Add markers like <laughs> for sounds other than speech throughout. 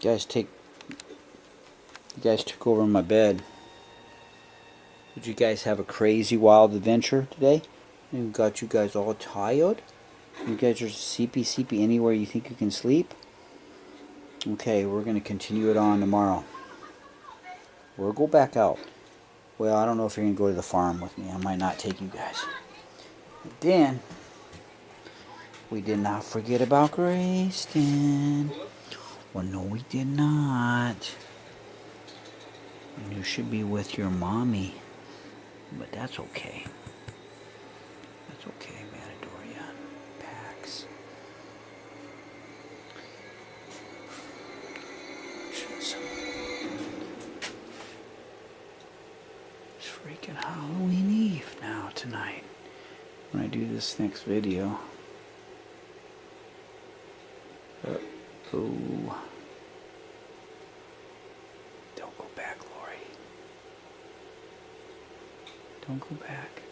Guys take you guys took over my bed. Did you guys have a crazy wild adventure today? And got you guys all tired? You guys are sleepy sleepy anywhere you think you can sleep? Okay, we're gonna continue it on tomorrow. We'll go back out. Well, I don't know if you're gonna go to the farm with me. I might not take you guys. But then we did not forget about Grayston. Well, no, we did not. You should be with your mommy. But that's okay. That's okay, Matadoria. Pax. It's freaking Halloween Eve now, tonight. When I do this next video. Oh. Don't go back, Laurie. Don't go back.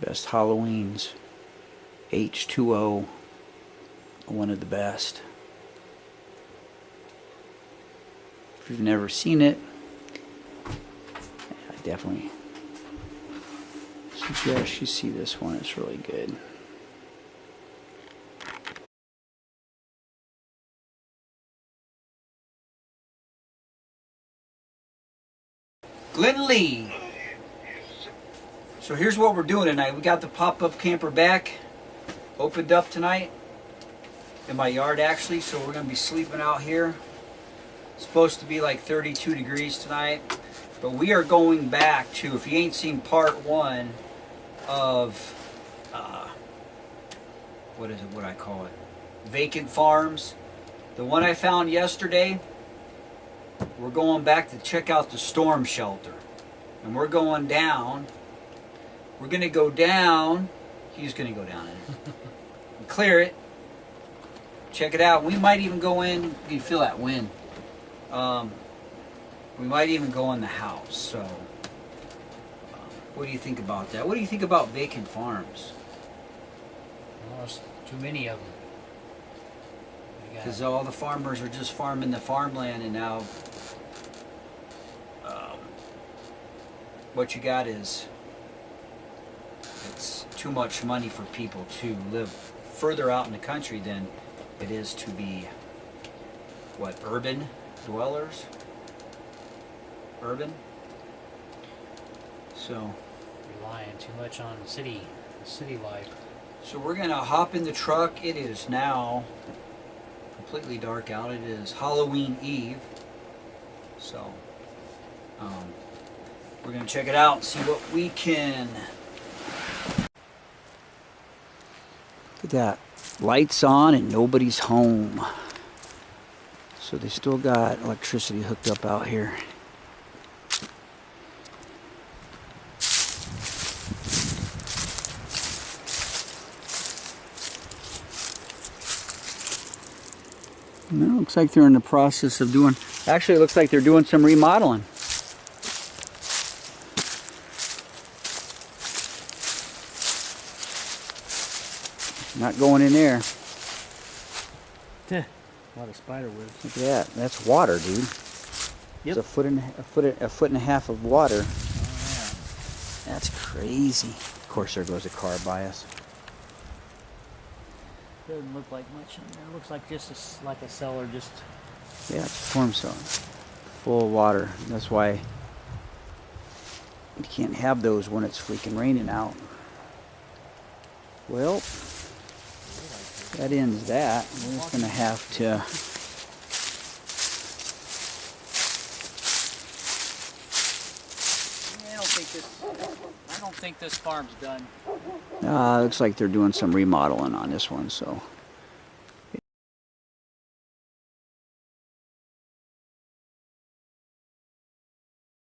Best Halloweens. H2O. One of the best. If you've never seen it, definitely suggest you see this one. It's really good. Glenn Lee. So here's what we're doing tonight. We got the pop-up camper back, opened up tonight in my yard actually. So we're gonna be sleeping out here. It's supposed to be like 32 degrees tonight. But we are going back to, if you ain't seen part one of, uh, what is it, what I call it? Vacant farms. The one I found yesterday, we're going back to check out the storm shelter. And we're going down. We're going to go down. He's going to go down in <laughs> it. clear it. Check it out. We might even go in. You can feel that wind. Um, we might even go in the house. So, um, what do you think about that? What do you think about vacant farms? Almost too many of them. Because all the farmers are just farming the farmland, and now um, what you got is it's too much money for people to live further out in the country than it is to be what urban dwellers urban. So relying too much on city city life. so we're gonna hop in the truck. It is now completely dark out. It is Halloween Eve. So um, we're gonna check it out and see what we can. Look at that. Lights on and nobody's home. So they still got electricity hooked up out here Looks like they're in the process of doing, actually it looks like they're doing some remodeling. Not going in there. a lot of spider webs. Look at that. That's water, dude. Yep. It's a foot and a foot a foot and a half of water. Oh, That's crazy. Of course, there goes a car by us. Doesn't look like much in there. It looks like just a like a cellar, just Yeah, storm zone. Full of water. That's why you can't have those when it's freaking raining out. Well, that ends that. We're just gonna have to. I don't think this. I don't think this farm's done. Uh, looks like they're doing some remodeling on this one, so